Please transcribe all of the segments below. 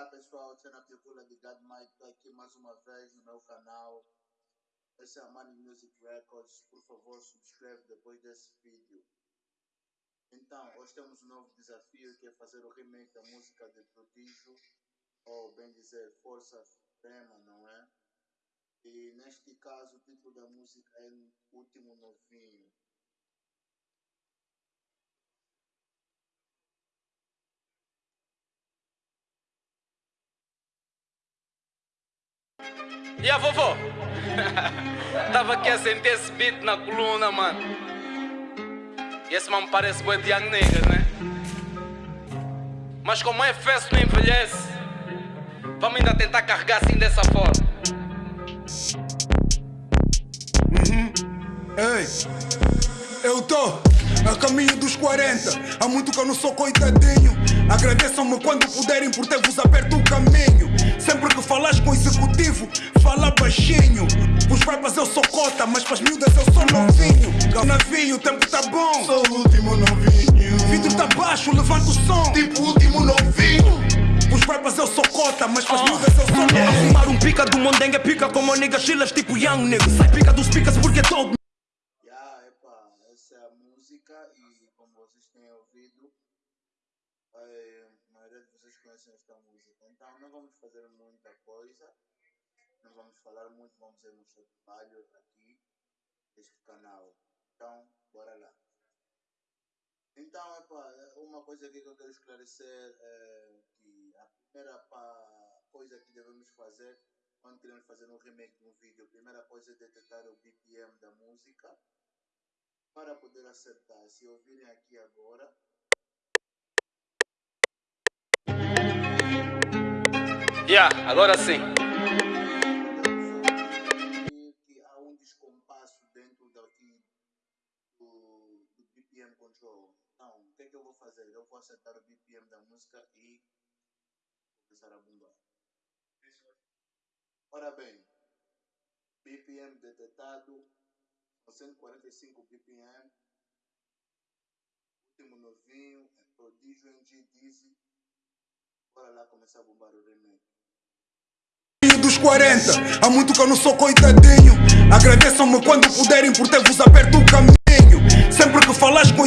Olá pessoal, eu procura de God Mike, estou aqui mais uma vez no meu canal. Esse é a Money Music Records, por favor subscreve depois desse vídeo. Então, hoje temos um novo desafio que é fazer o remake da música de Prodígio, ou bem dizer, Força Suprema, não é? E neste caso o título da música é Último Novinho. E a vovó? Tava aqui a sentir esse beat na coluna, mano. E esse mano parece boi de Young né? Mas como é festa não envelhece, vamos ainda tentar carregar assim dessa forma. Uhum. Ei, eu tô a caminho dos 40. Há muito que eu não sou coitadinho. Agradeçam-me quando puderem por ter-vos aberto o caminho. Sempre que falas com o executivo, fala baixinho. Os rappers eu sou cota, mas para as miúdas eu sou novinho. Navio, o tempo tá bom. Sou o último novinho. Vidro tá baixo, levanta o som. Tipo o último novinho. Os rappers eu sou cota, mas para as miúdas eu sou novinho. Arrumar um pica do mondengue pica como niggas chilas tipo Young nigga. Sai pica dos picas porque todo Yeah, epa, essa é a música e como vocês têm ouvido, eh, a maioria de vocês conhecem esta música. Então não vamos fazer muita coisa, não vamos falar vamos ver nosso trabalho aqui deste canal. Então, bora lá. Então, epa, uma coisa aqui que eu quero esclarecer é que a primeira coisa que devemos fazer quando queremos fazer um remake de um vídeo, a primeira coisa é detectar o BPM da música para poder acertar. Se ouvirem aqui agora, Yeah, agora sim. Que eu vou fazer? Eu vou acertar o BPM da música e começar a bombar. Ora bem, BPM detectado, 145 BPM, último novinho, é prodígio em G Dizzy. Bora lá começar a bombar o remake. dos 40. Há muito que eu não sou coitadinho. Agradeçam-me quando puderem por ter-vos aberto o caminho. Sempre que falas com o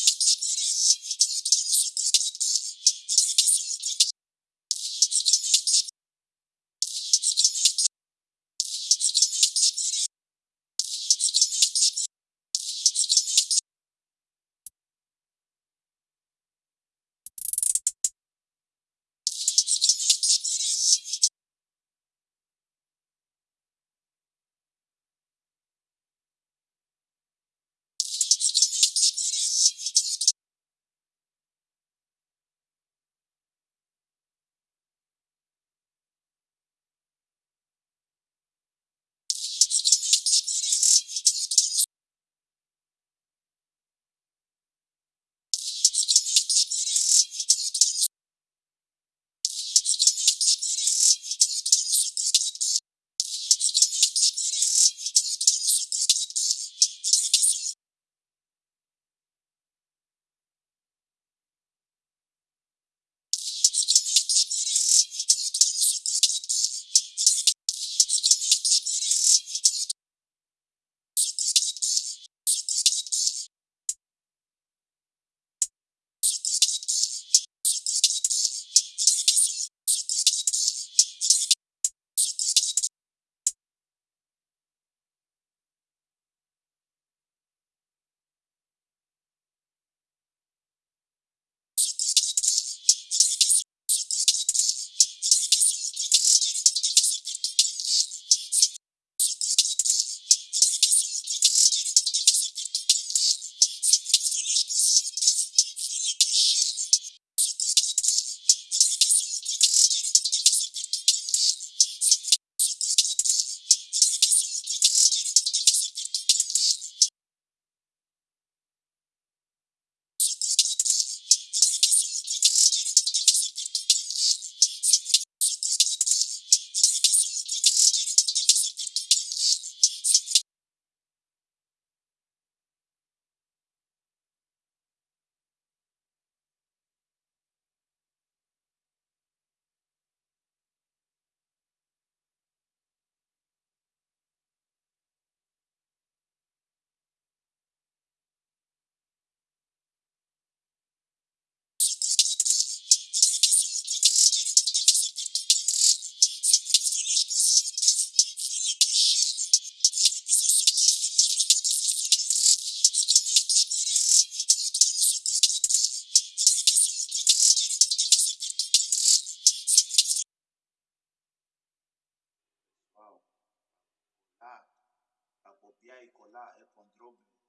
executivo. copiar e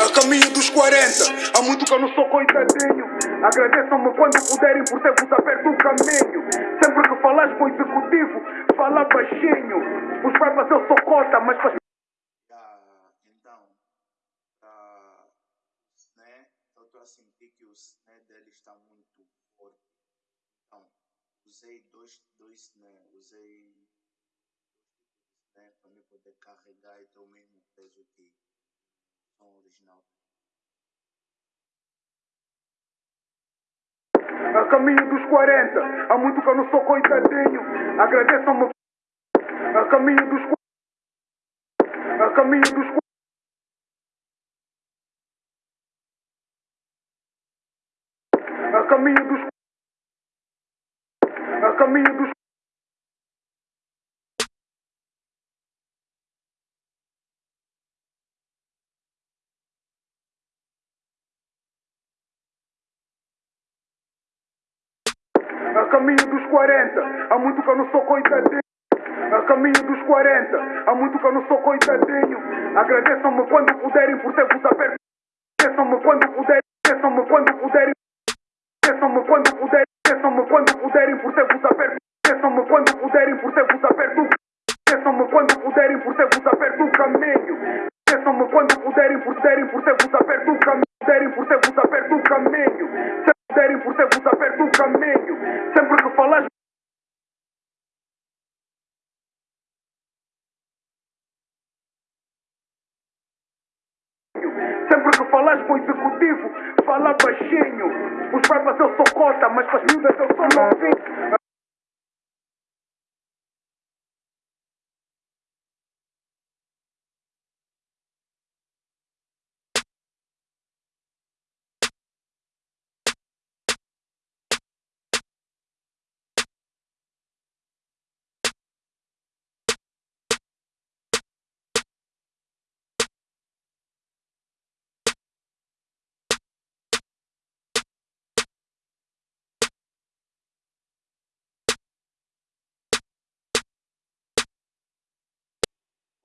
A. Caminho dos 40, há muito que eu não sou coitadinho. Agradeçam-me quando puderem por ter-vos aberto o caminho. Sempre que falas com o executivo, fala baixinho. Os papas eu sou cota, mas para Ah, então, ah, né, eu estou a sentir que o né está muito. Então, usei dois, dois né, usei né, para me poder carregar e ter o mesmo peso que original. A caminho dos 40, há muito que eu não sou coitadinho. Agradeçam-me. A caminho dos 40. A caminho dos 40. Caminho dos 40, há muito que eu não sou coitadinho. A caminho dos 40, há muito que eu não sou coitadinho. Agradeçam-me quando puderem por ter-vos aberto. Agradeçam-me quando puderem. Agradeçam-me quando puderem. Agradeçam-me quando puderem.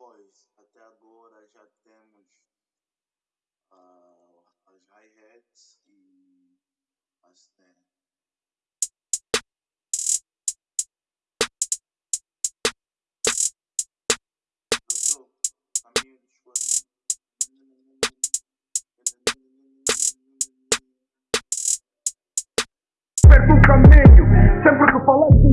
Pois, até agora já temos ah, as hi-hats e as né, Doutor, caminho dos 40. aberto o caminho. Sempre que falas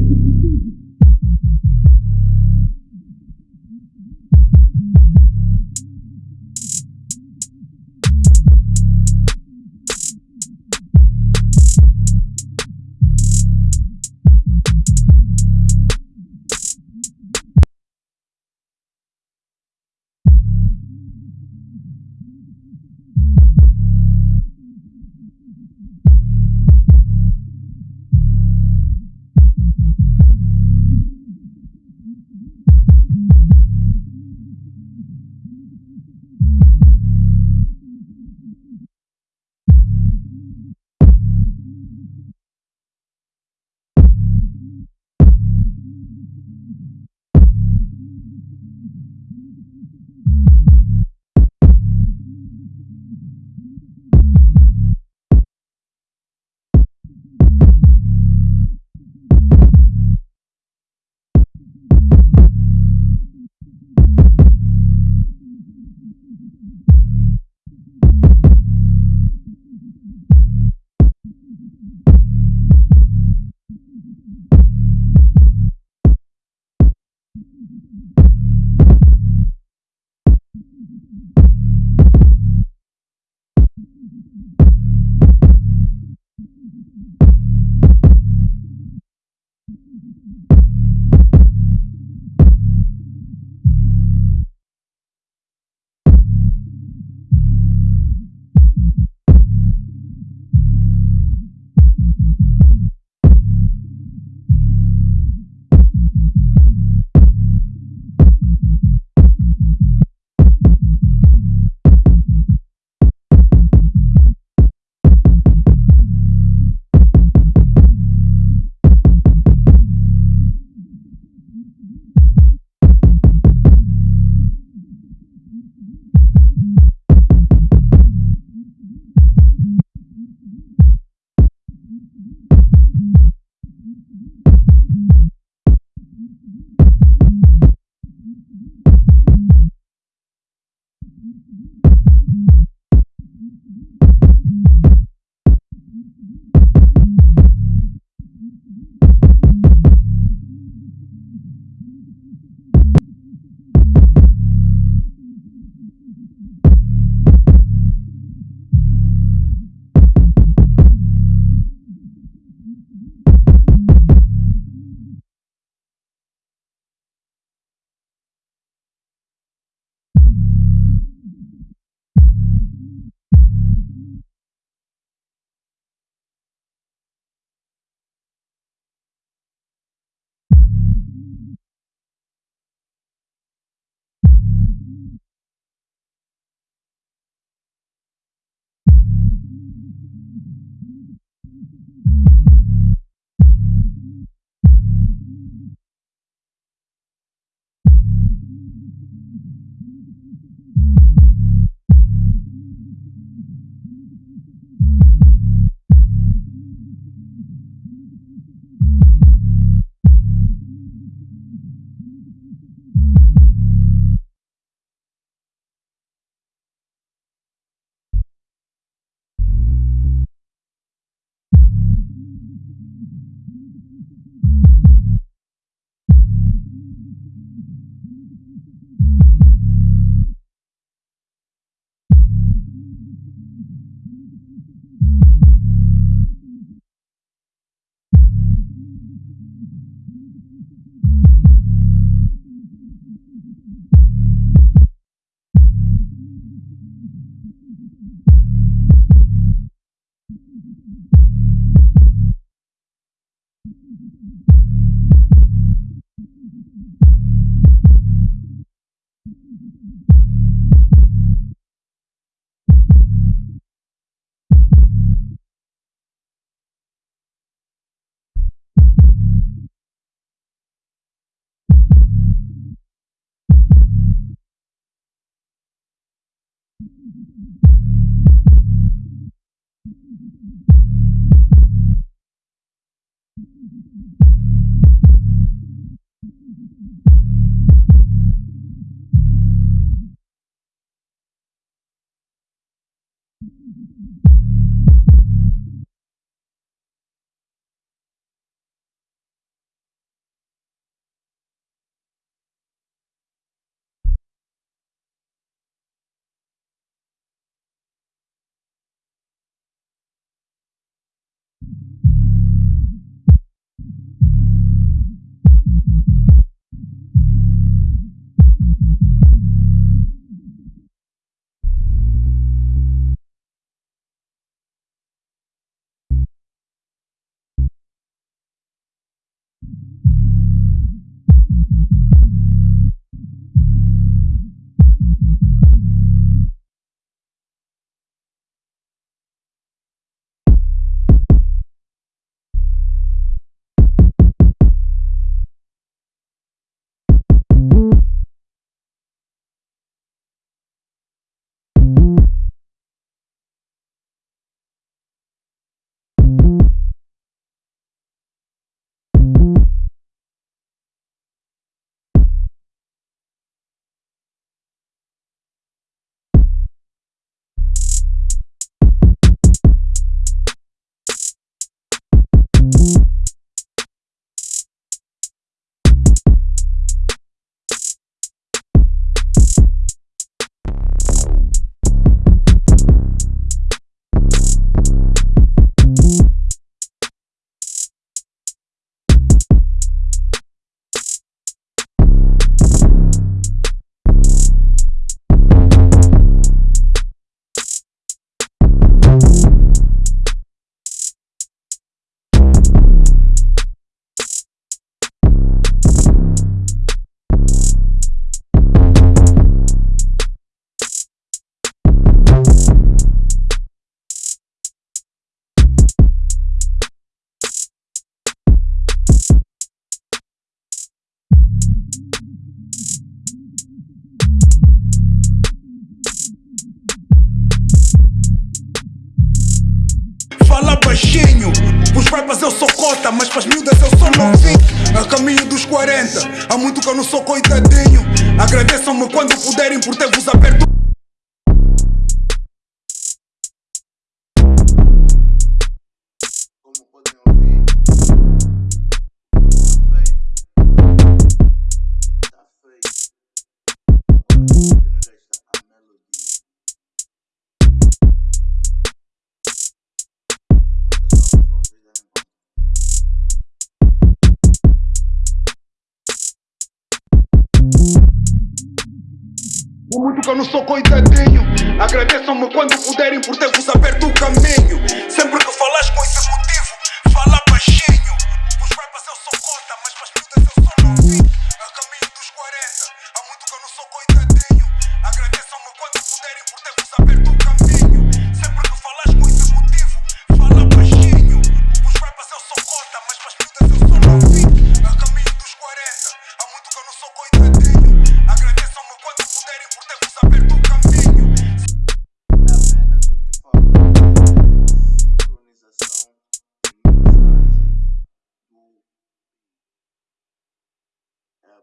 Eu não sou coitadinho. Agradeçam-me quando puderem por ter-vos aberto o caminho. Sempre que falas com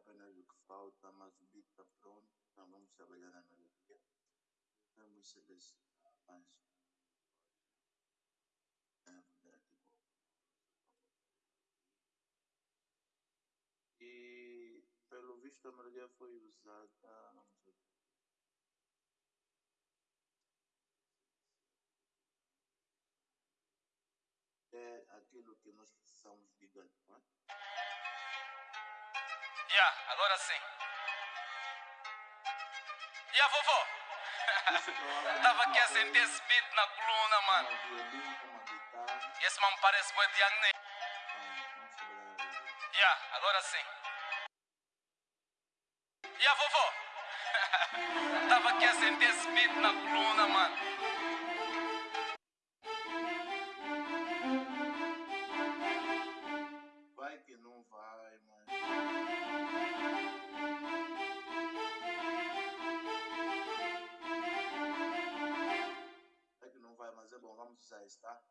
apenas o que falta, mas o beat está pronto. Então vamos trabalhar na melodia. Vamos selecionar mais. E pelo visto a melodia foi usada. Vamos ver. é aquilo que nós precisamos de é? Yeah, agora sim. Yeah, vovó. Isso provavelmente Tava aqui a sentir esse beat na coluna, mano. E esse mano parece bué de a melodia. Yeah, agora sim. Yeah, vovó. Tava aqui a sentir esse beat na coluna, mano. Tá?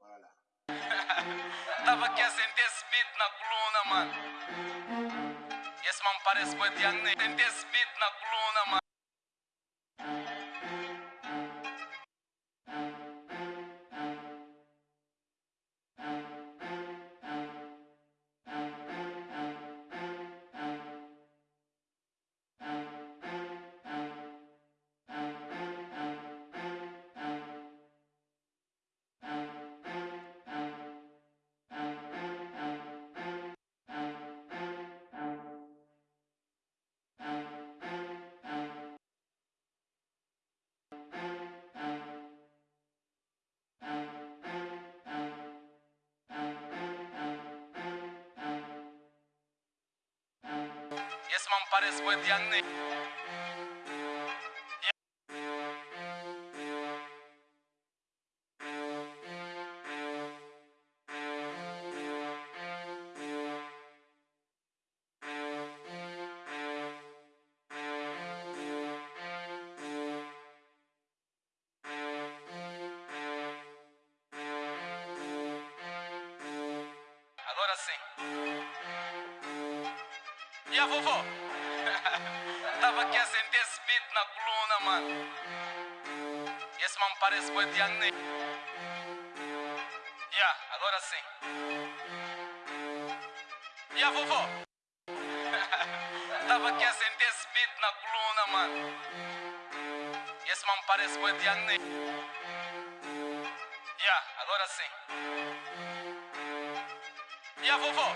Lá. Tava aqui a sentir esse beat na coluna, mano. Esse mano parece bué de. Sentir esse beat na coluna, mano. E a vovó? Tava aqui a sentir esse beat na coluna, mano. Esse mano parece boi de Agne. Yeah, agora sim. E a vovó? Tava aqui a sentir esse beat na coluna, mano. Esse mano parece boi de Agne. Yeah, agora sim. E a vovó?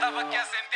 Tava aqui a sentir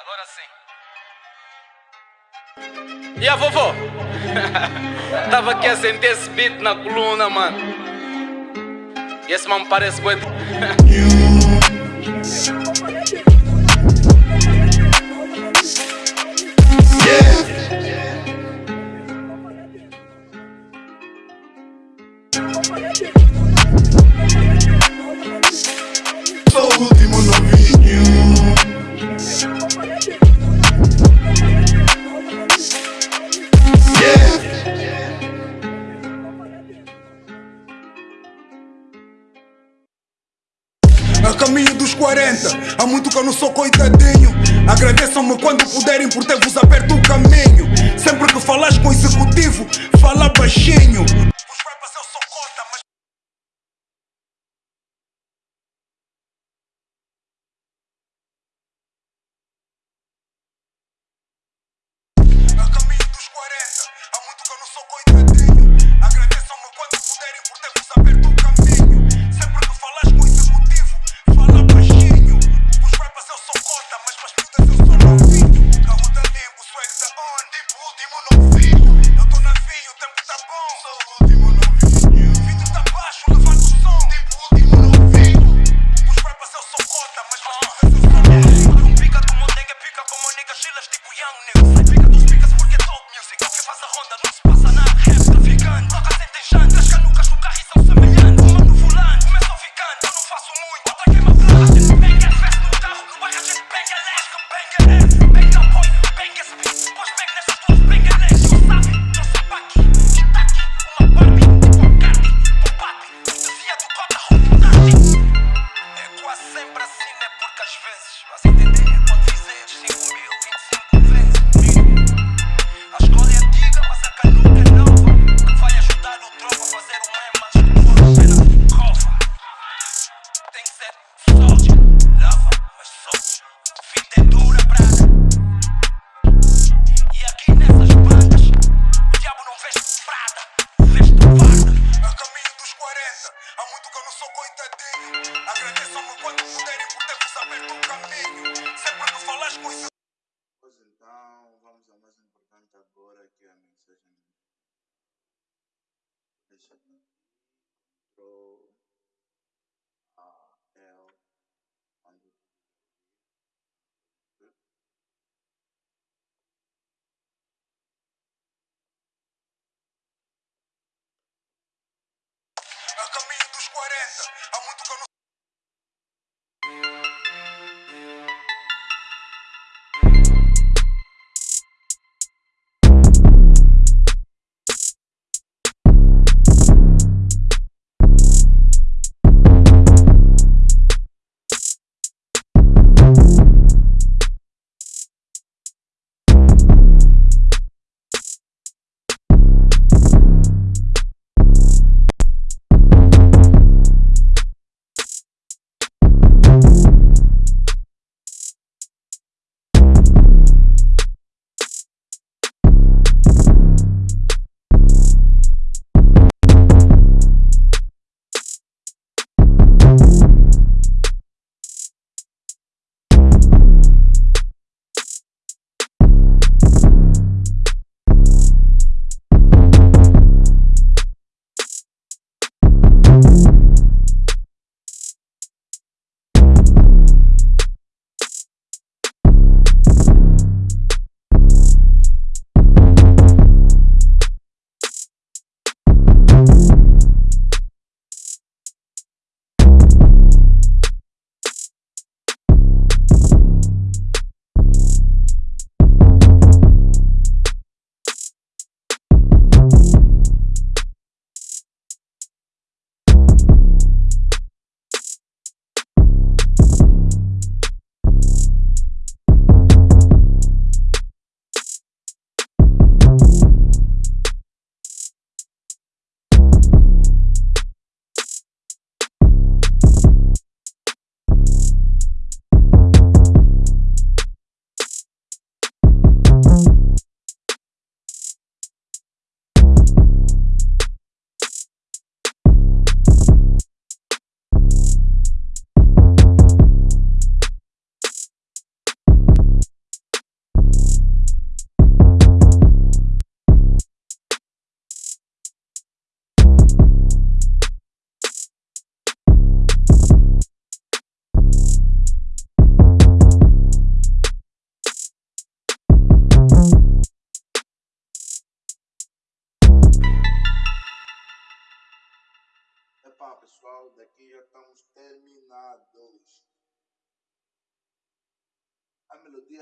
Agora sim. E a vovó? Tava aqui a sentir esse beat na coluna, mano. E esse mano parece muito.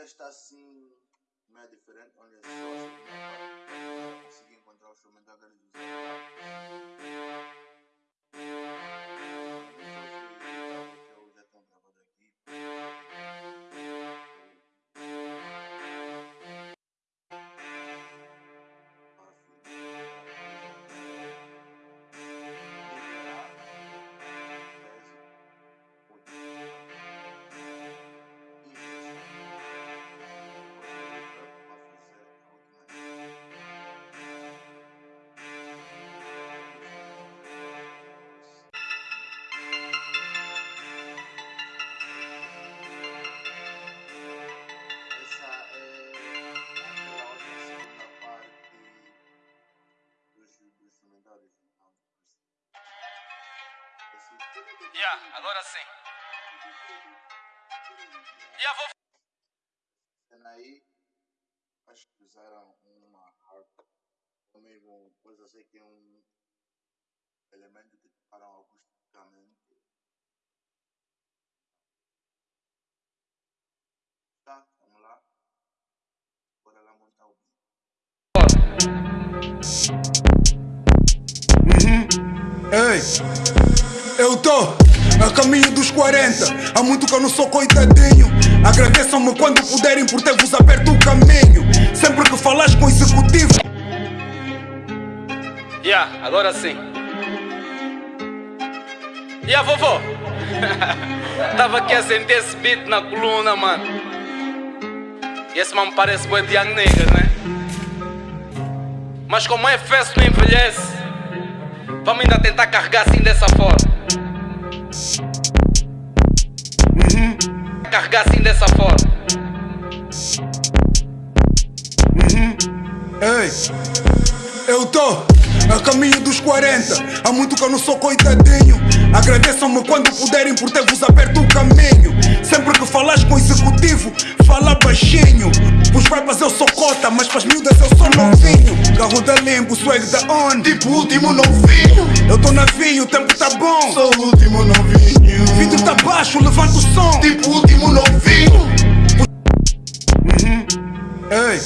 está assim, meio diferente, olha só, Yeah, agora sim. Yeah, vou. cena aí, acho que usaram uma harpa, ou mesmo coisa assim que é um elemento que tocaram acusticamente. Tá, vamos lá. Bora lá montar o beat. Ei, eu tô a caminho dos 40. Há muito que eu não sou coitadinho. Agradeçam-me quando puderem por ter-vos aberto o caminho. Sempre que falas com o executivo. Yeah, agora sim. Yeah, vovô. Tava aqui a sentir esse beat na coluna, mano. E esse mano parece boi de young né? Mas como é festa não envelhece, vamos ainda tentar carregar assim dessa forma. Carregar assim dessa forma. Ei, eu tô a caminho dos 40. Há muito que eu não sou coitadinho. Agradeçam-me quando puderem por ter-vos aberto o caminho. Sempre que falas com o executivo, fala baixinho. Pros rappers eu sou cota, mas pras miúdas eu sou novinho. Carro da limbo, swag da on. Tipo último novinho. Eu tô navio, o tempo tá bom. Sou o último novinho. Vidro tá baixo, levanta o som. Tipo último novinho. Ei,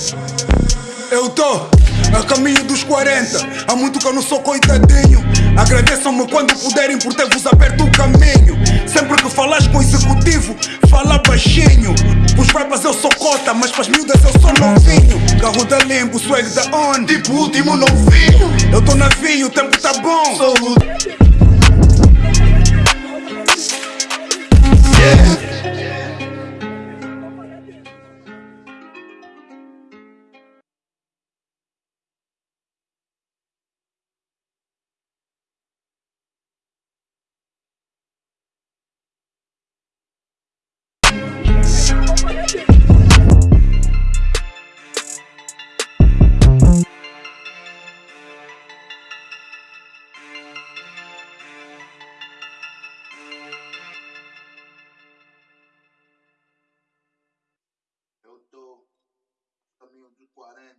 eu tô a caminho dos 40. Há muito que eu não sou coitadinho. Agradeçam-me quando puderem por ter-vos aberto o caminho. Sempre que falas com o executivo, fala baixinho. Pros rappers eu sou cota, mas pras miúdas eu sou novinho. Carro da limbo, swag da on. Tipo o último novinho. Eu tô navio, o tempo tá bom. Sou o Eu a caminho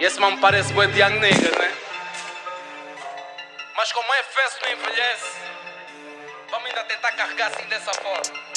E esse mano parece boi de Young Nigga, né? Mas como é fesso não envelhece, vamos ainda tentar carregar assim dessa forma.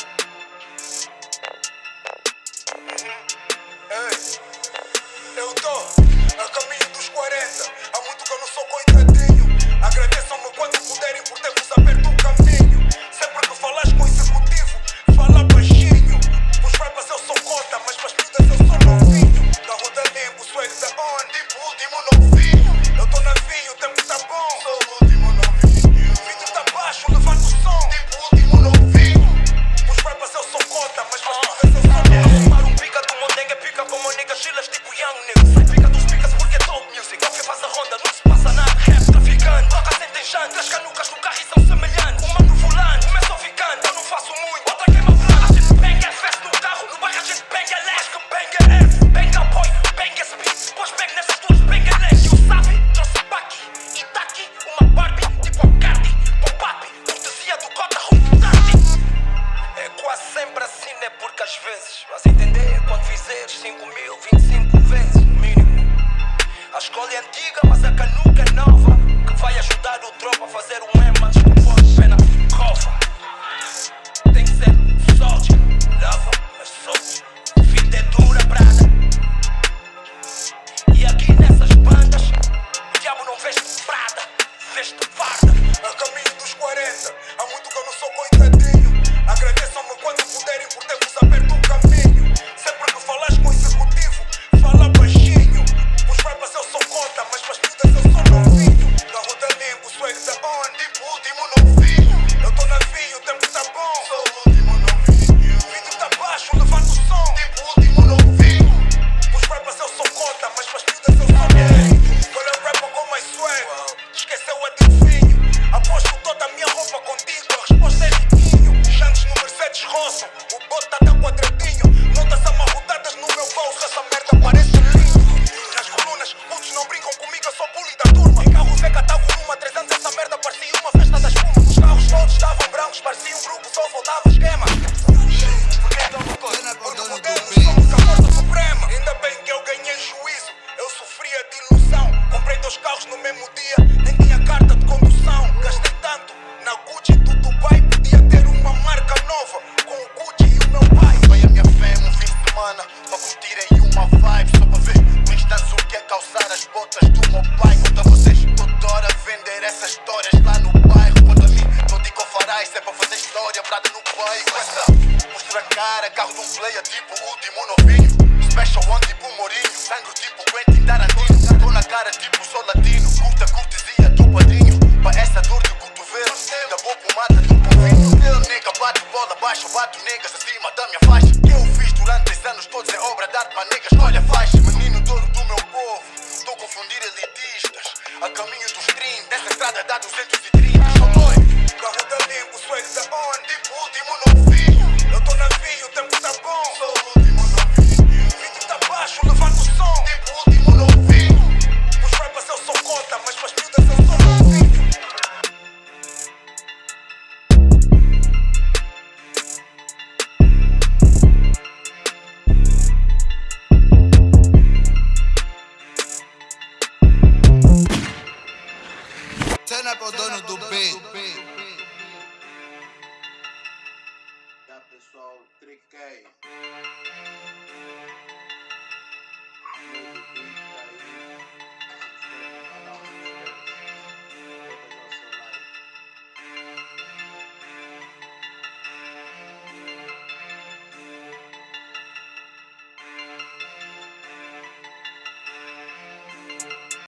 Bato bola abaixo, bato negas acima da minha faixa. Que eu fiz durante esses anos todos é